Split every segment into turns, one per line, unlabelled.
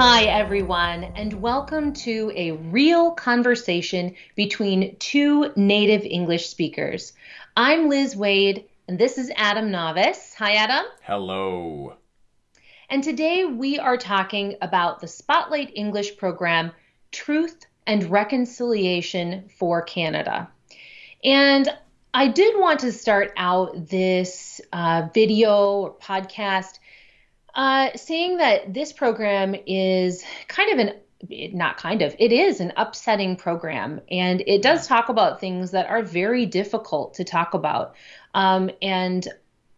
Hi, everyone, and welcome to a real conversation between two native English speakers. I'm Liz Waid, and this is Adam Navis. Hi, Adam.
Hello.
And today we are talking about the Spotlight English program, Truth and Reconciliation for Canada. And I did want to start out this uh, video or podcast uh, saying that this program is kind of an not kind of it is an upsetting program. And it does talk about things that are very difficult to talk about um, and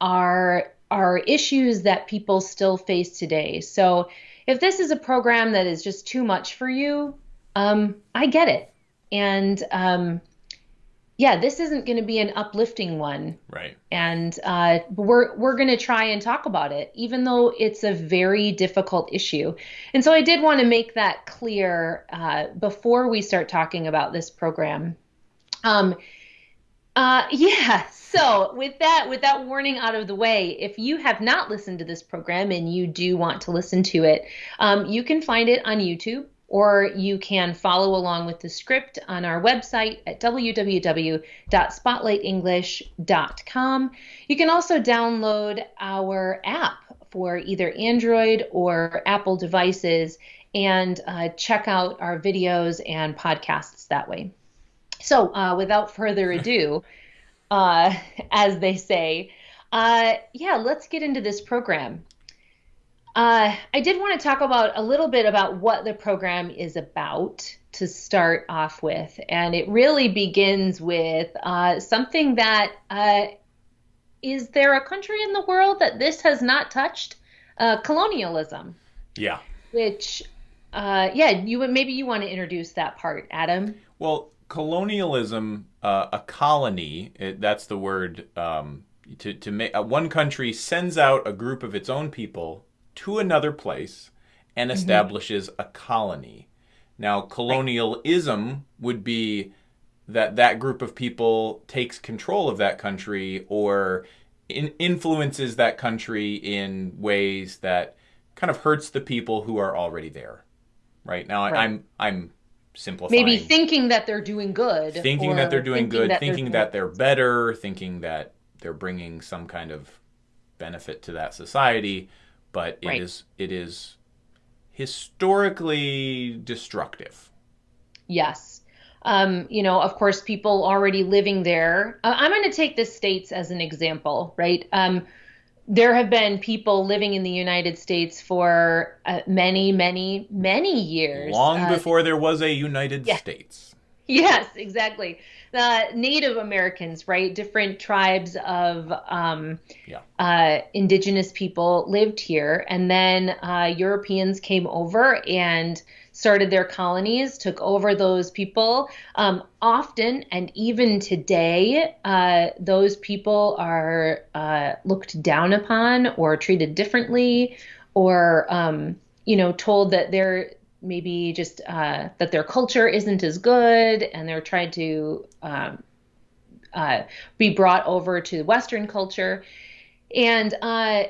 are are issues that people still face today. So if this is a program that is just too much for you um, i get it. And um, yeah, this isn't going to be an uplifting one.
Right.
And uh, we're we're going to try and talk about it, even though it's a very difficult issue. And so I did want to make that clear uh, before we start talking about this program. Um, uh, yeah. So with that with that warning out of the way, if you have not listened to this program and you do want to listen to it, um, you can find it on YouTube or you can follow along with the script on our website at www.spotlightenglish.com. You can also download our app for either Android or Apple devices and uh, check out our videos and podcasts that way. So, uh, without further ado, uh, as they say, uh, yeah, let's get into this program. Uh, I did want to talk about a little bit about what the program is about to start off with. And it really begins with uh, something that uh, is there a country in the world that this has not touched? Uh, colonialism.
Yeah.
Which, uh, yeah, you maybe you want to introduce that part, Adam.
Well, colonialism, uh, a colony, it, that's the word. Um, to to make one country sends out a group of its own people to another place and mm-hmm. establishes mm-hmm. a colony. Now, colonialism right. would be that that group of people takes control of that country or in, influences that country in ways that kind of hurts the people who are already there. Right now, right. I'm I'm simplifying.
Maybe thinking that they're doing good.
Thinking that they're doing thinking good. That thinking they're that they're better. Thinking that they're bringing some kind of benefit to that society but it right. is it is historically destructive.
Yes. Um, you know, of course, people already living there. Uh, I'm going to take the states as an example, right? Um, there have been people living in the United States for uh, many, many, many years.
Long uh, before there was a United yeah. States.
Yes, exactly the Native Americans, right? Different tribes of um, yeah. uh, indigenous people lived here, and then uh, Europeans came over and started their colonies, took over those people. Um, often, and even today, uh, those people are uh, looked down upon or treated differently, or um, you know, told that they're maybe just uh, that their culture isn't as good and they're trying to um, uh, be brought over to Western culture. And uh,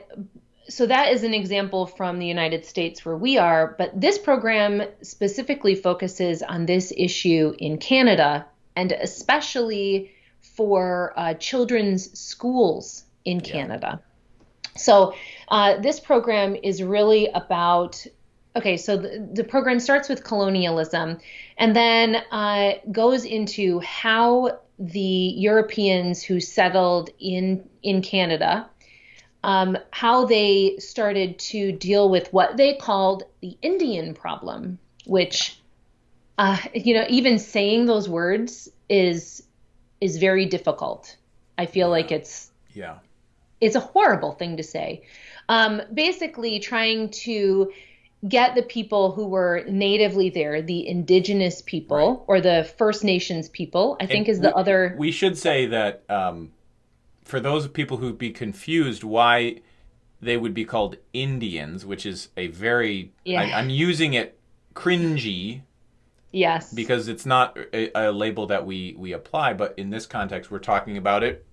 so that is an example from the United States where we are. But this program specifically focuses on this issue in Canada and especially for uh, children's schools in yeah. Canada. So, uh, this program is really about okay, so the, the program starts with colonialism and then uh, goes into how the Europeans who settled in in Canada, um, how they started to deal with what they called the Indian problem, which, uh, you know, even saying those words is is very difficult. I feel like it's
yeah,
it's a horrible thing to say. Um, basically, trying to get the people who were natively there, the indigenous people right. or the First Nations people, I think and is the
we,
other.
We should say that um, for those people who'd be confused why they would be called Indians, which is a very, yeah. I, I'm using it cringy.
Yes.
Because it's not a, a label that we, we apply, but in this context, we're talking about it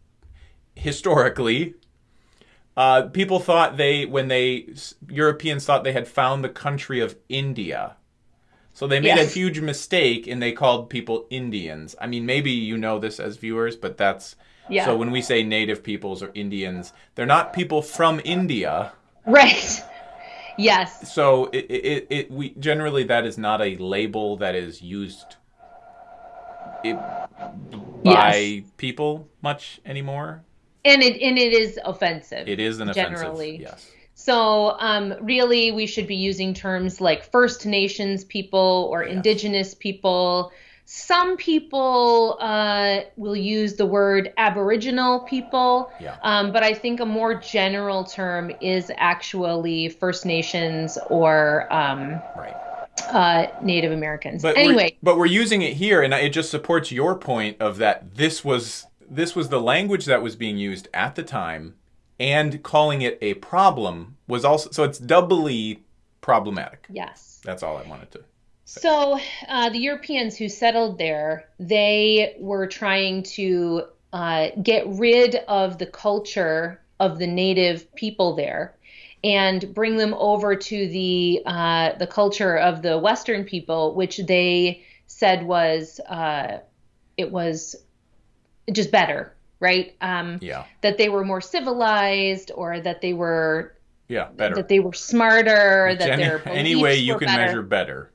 historically Uh, people thought they when they Europeans thought they had found the country of India. So they made yes. a huge mistake and they called people Indians. I mean, maybe you know this as viewers, but that's yeah. so when we say native peoples or Indians, they're not people from India.
Right. Yes.
So it, it, it we generally that is not a label that is used it, by yes. people much anymore.
And it and it is offensive.
It is an generally. offensive. Yes.
So um, really, we should be using terms like First Nations people or yes. Indigenous people. Some people uh, will use the word Aboriginal people, yeah. um, but I think a more general term is actually First Nations or um, right. uh, Native Americans.
But
anyway,
we're, but we're using it here, and it just supports your point of that this was this was the language that was being used at the time, and calling it a problem was also so it's doubly problematic.
Yes,
that's all I wanted to.
So uh, the Europeans who settled there, they were trying to uh, get rid of the culture of the native people there and bring them over to the uh, the culture of the Western people, which they said was uh, it was just better, right?
Um, yeah.
That they were more civilized, or that they were
yeah better,
that they were smarter, that any, their
any way you can better. measure better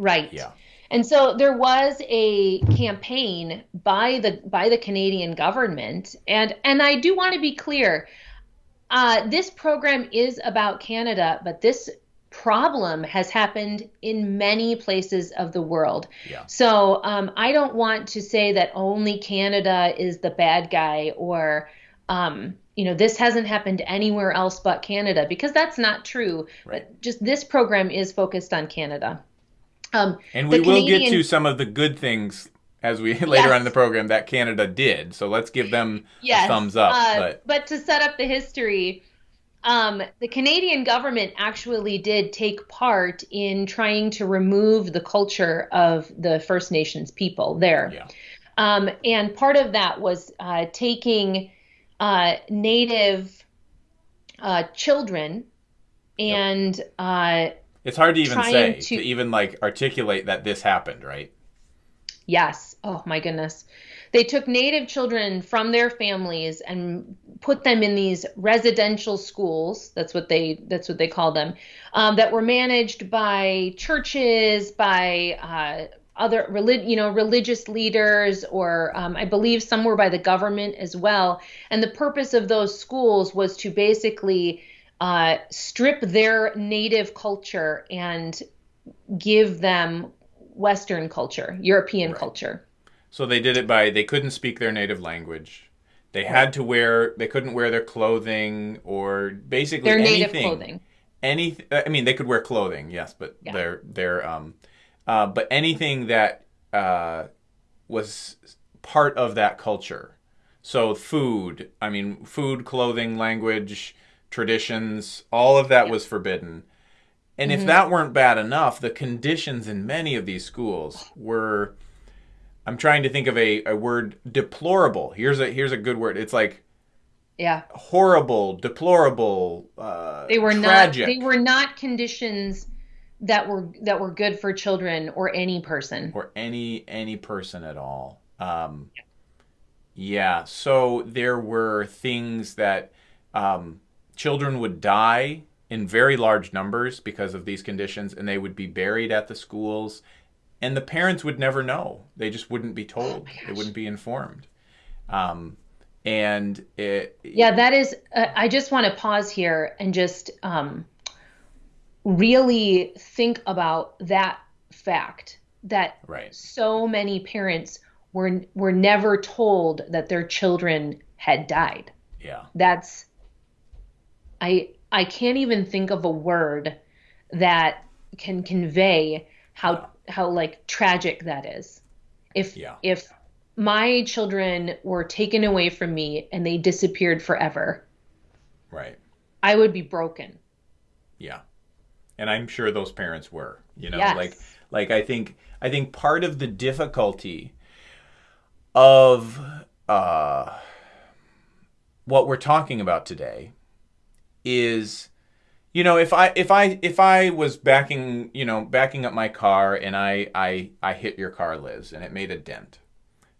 Right.
Yeah.
And so there was a campaign by the by the Canadian government, and and I do want to be clear. Uh, this program is about Canada, but this problem has happened in many places of the world.
Yeah.
So um, I don't want to say that only Canada is the bad guy or um, you know this hasn't happened anywhere else but Canada because that's not true. Right. But just this program is focused on Canada.
Um, and we will Canadian... get to some of the good things as we later yes. on in the program that Canada did. So let's give them yes. a thumbs up. Uh,
but... but to set up the history, um, the Canadian government actually did take part in trying to remove the culture of the First Nations people there.
Yeah.
Um, and part of that was uh, taking uh, Native uh, children and yep uh,
it's hard to even say, to... to even like articulate that this happened, right?
Yes. Oh my goodness. They took native children from their families and put them in these residential schools. That's what they that's what they call them. Um, that were managed by churches, by uh, other relig- you know religious leaders, or um, I believe some were by the government as well. And the purpose of those schools was to basically uh, strip their native culture and give them Western culture, European right. culture.
So they did it by they couldn't speak their native language. They had to wear they couldn't wear their clothing or basically
their
anything,
native clothing.
Anything I mean they could wear clothing, yes, but yeah. their their um uh, but anything that uh, was part of that culture. So food, I mean food, clothing, language, traditions, all of that yeah. was forbidden. And mm-hmm. if that weren't bad enough, the conditions in many of these schools were I'm trying to think of a, a word deplorable. Here's a here's a good word. It's like
yeah
horrible deplorable uh,
they were
tragic.
not they were not conditions that were that were good for children or any person
or any any person at all um, yeah so there were things that um, children would die in very large numbers because of these conditions and they would be buried at the schools and the parents would never know. They just wouldn't be told. oh they wouldn't be informed. Um, and it,
yeah that is uh, i just want to pause here and just um, really think about that fact that
right.
so many parents were were never told that their children had died.
Yeah.
That's I I can't even think of a word that can convey how. How like tragic that is. If yeah. if my children were taken away from me and they disappeared forever.
Right.
I would be broken.
Yeah. And I'm sure those parents were, you know,
yes.
like like I think I think part of the difficulty of uh what we're talking about today is you know if i if i if i was backing you know backing up my car and i i i hit your car liz and it made a dent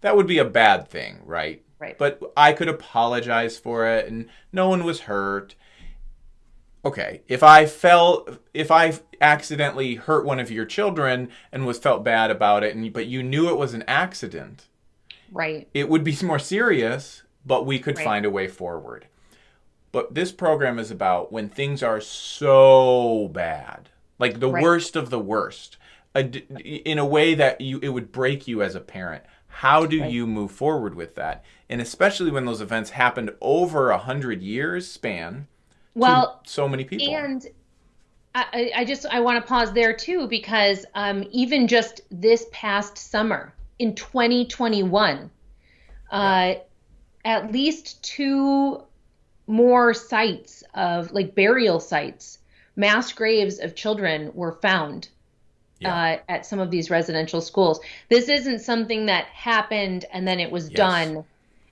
that would be a bad thing right?
Right.
But i could apologize for it and no one was hurt. Okay if i fell if i accidentally hurt one of your children and was felt bad about it and but you knew it was an accident
right.
it would be more serious but we could right. find a way forward but this program is about when things are so bad, like the right. worst of the worst, in a way that you it would break you as a parent. How do right. you move forward with that? And especially when those events happened over a hundred years span.
Well,
so many people.
And I, I just I want to pause there too because um, even just this past summer in 2021, yeah. uh, at least two more sites of like burial sites, mass graves of children were found yeah. uh, at some of these residential schools. This isn't something that happened and then it was yes. done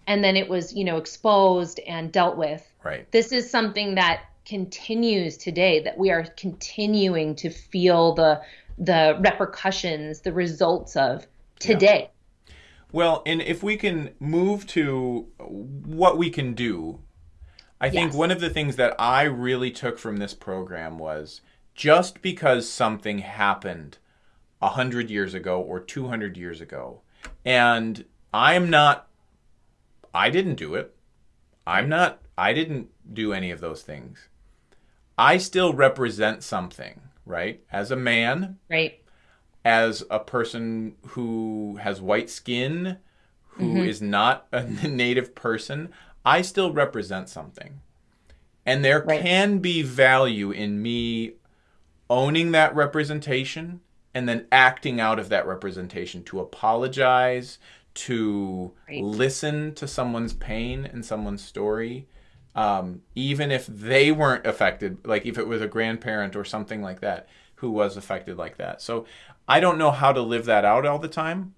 and then it was, you know, exposed and dealt with.
Right.
This is something that continues today that we are continuing to feel the the repercussions, the results of today.
Yeah. Well, and if we can move to what we can do I think yes. one of the things that I really took from this program was just because something happened a hundred years ago or 200 years ago, and I'm not, I didn't do it. I'm not, I didn't do any of those things. I still represent something, right? As a man,
right?
As a person who has white skin, who mm-hmm. is not a native person, I still represent something. And there right. can be value in me owning that representation and then acting out of that representation to apologize, to right. listen to someone's pain and someone's story. Um, even if they weren't affected, like if it was a grandparent or something like that who was affected like that. So I don't know how to live that out all the time.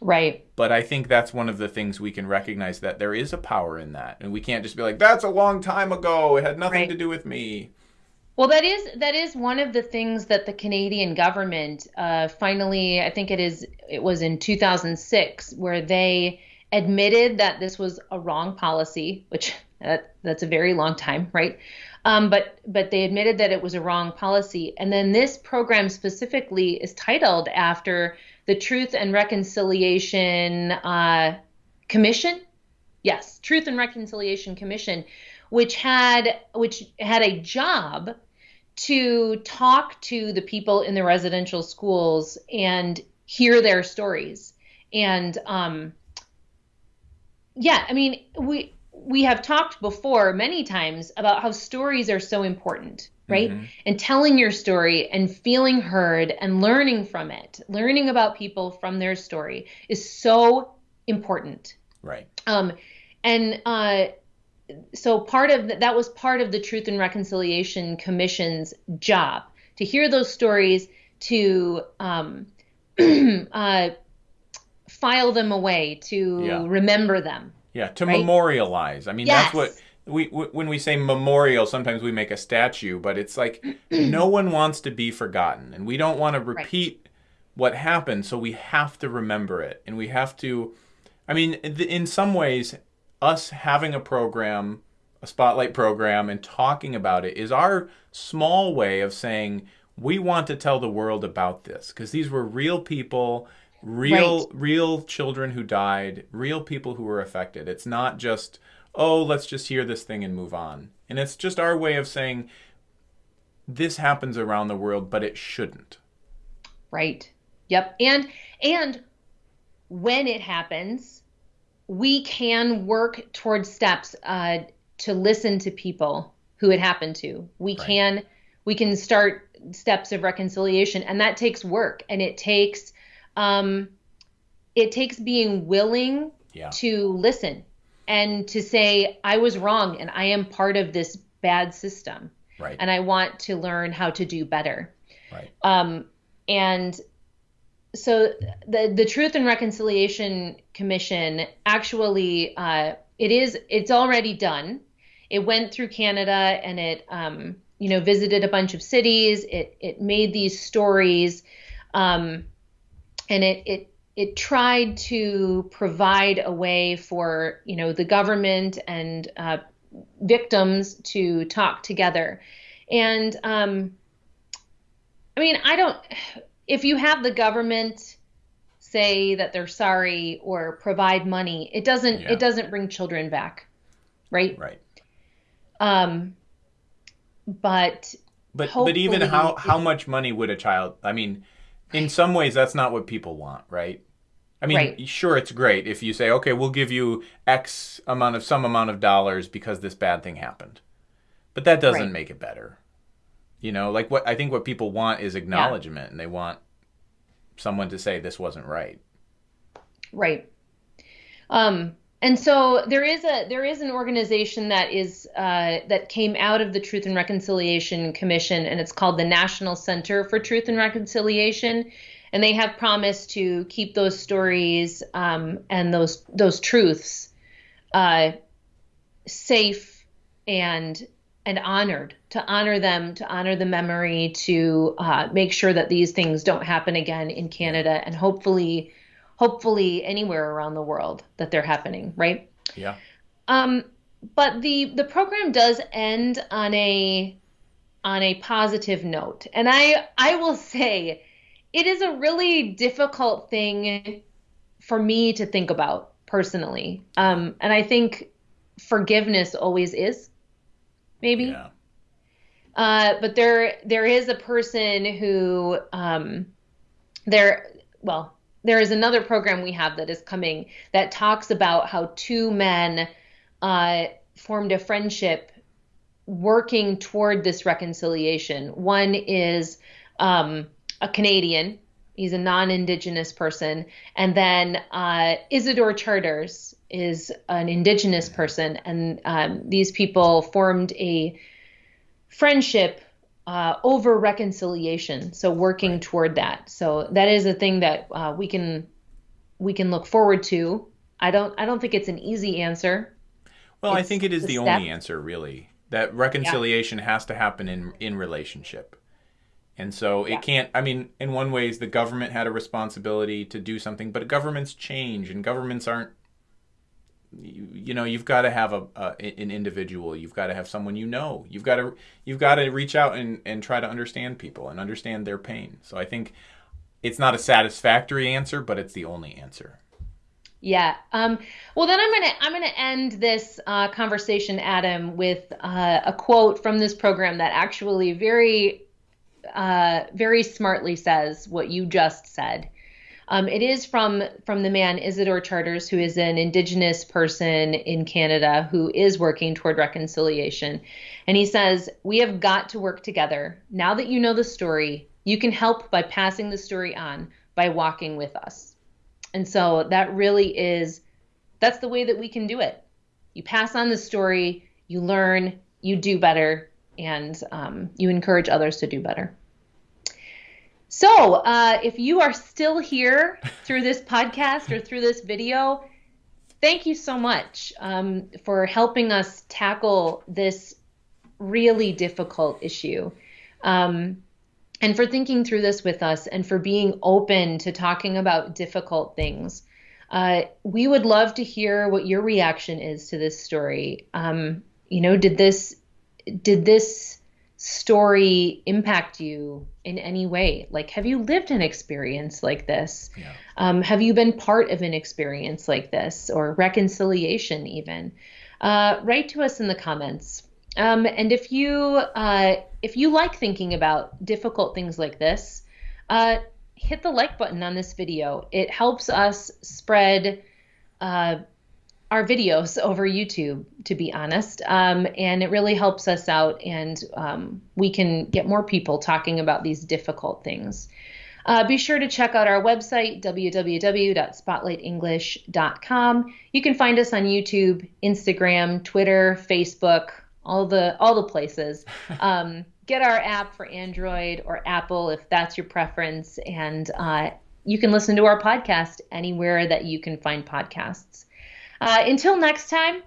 Right.
But I think that's one of the things we can recognize that there is a power in that. And we can't just be like, that's a long time ago. It had nothing right. to do with me.
Well, that is that is one of the things that the Canadian government uh, finally, I think it is, it was in 2006, where they admitted that this was a wrong policy, which that, that's a very long time, right? Um, but but they admitted that it was a wrong policy, and then this program specifically is titled after the Truth and Reconciliation uh, Commission. Yes, Truth and Reconciliation Commission, which had which had a job to talk to the people in the residential schools and hear their stories. And um, yeah, I mean, we we have talked before many times about how stories are so important right? Mm-hmm. And telling your story and feeling heard and learning from it, learning about people from their story is so important.
Right.
Um, and uh, so part of the, that was part of the Truth and Reconciliation Commission's job to hear those stories, to um, uh, file them away, to yeah. remember them.
Yeah, to right? memorialize. I mean, yes. that's what we, when we say memorial, sometimes we make a statue, but it's like no one wants to be forgotten, and we don't want to repeat right. what happened, so we have to remember it, and we have to. I mean, in some ways, us having a program, a spotlight program, and talking about it is our small way of saying we want to tell the world about this because these were real people real right. real children who died real people who were affected it's not just oh, let's just hear this thing and move on. And it's just our way of saying this happens around the world, but it shouldn't.
Right. Yep. And and when it happens, we can work towards steps uh, to listen to people who it happened to. We right. can we can start steps of reconciliation, and that takes work, and it takes um, it takes being willing
yeah.
to listen and to say I was wrong and I am part of this bad system.
Right.
And I want to learn how to do better.
Right.
Um, and so the the Truth and Reconciliation Commission actually uh, it is it's already done. It went through Canada and it um, you know visited a bunch of cities. It it made these stories, um, and it it it tried to provide a way for you know the government and uh, victims to talk together. And um, I mean, I don't. If you have the government say that they're sorry or provide money, it doesn't. Yeah. It doesn't bring children back, right?
Right.
Um. But.
But but even how how much money would a child? I mean, in some ways, that's not what people want, right? I mean, right. sure, it's great if you say, okay, we'll give you X amount of some amount of dollars because this bad thing happened, but that doesn't right. make it better. You know, like what I think what people want is acknowledgement, yeah. and they want someone to say this wasn't right.
Right. Um, and so there is a there is an organization that is uh, that came out of the Truth and Reconciliation Commission, and it's called the National Center for Truth and Reconciliation. And they have promised to keep those stories um, and those those truths uh, safe and and honored to honor them to honor the memory to uh, make sure that these things don't happen again in Canada. And hopefully hopefully anywhere around the world that they're happening right
yeah
um but the the program does end on a on a positive note and i i will say it is a really difficult thing for me to think about personally. Um, and I think forgiveness always is, maybe. Yeah. Uh, but there, there is a person who, um, there, well, there is another program we have that is coming that talks about how two men uh, formed a friendship working toward this reconciliation. One is um, a Canadian. He's a non-indigenous person, and then uh, Isidore Charters is an indigenous person, and um, these people formed a friendship uh, over reconciliation. So working right. toward that. So that is a thing that uh, we can we can look forward to. I don't I don't think it's an easy answer.
Well, it's I think it is the, the only answer really. That reconciliation yeah. has to happen in in relationship. And so yeah. it can't, I mean, in one ways, the government had a responsibility to do something, but governments change and governments aren't, you, you know, you've got to have a, a, an individual, you've got to have someone you know, you've got to, you've got to reach out and, and try to understand people and understand their pain. So I think it's not a satisfactory answer, but it's the only answer.
Yeah. Um, well, then I'm gonna I'm gonna end this uh, conversation, Adam, with uh, a quote from this program that actually very uh, very smartly says what you just said. Um, it is from from the man Isidore Charters, who is an Indigenous person in Canada who is working toward reconciliation, and he says we have got to work together. Now that you know the story, you can help by passing the story on by walking with us. And so that really is that's the way that we can do it. You pass on the story, you learn, you do better, and um, you encourage others to do better. So, uh, if you are still here through this podcast or through this video, thank you so much um, for helping us tackle this really difficult issue. Um, and for thinking through this with us and for being open to talking about difficult things. Uh, we would love to hear what your reaction is to this story. Um, you know, did this did this story impact you in any way? Like, have you lived an experience like this? Yeah. Um, have you been part of an experience like this or reconciliation, even? Uh, write to us in the comments. Um, and if you uh, if you like thinking about difficult things like this, uh, hit the like button on this video. It helps us spread uh, our videos over YouTube, to be honest. Um, and it really helps us out, and um, we can get more people talking about these difficult things. Uh, be sure to check out our website, www.spotlightenglish.com. You can find us on YouTube, Instagram, Twitter, Facebook, all the all the places. Um, get our app for Android or Apple if that's your preference, and uh, you can listen to our podcast anywhere that you can find podcasts. Uh, until next time,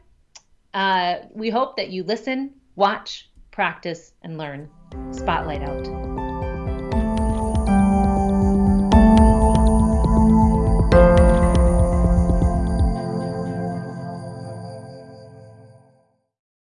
uh, we hope that you listen, watch, practice, and learn. Spotlight out.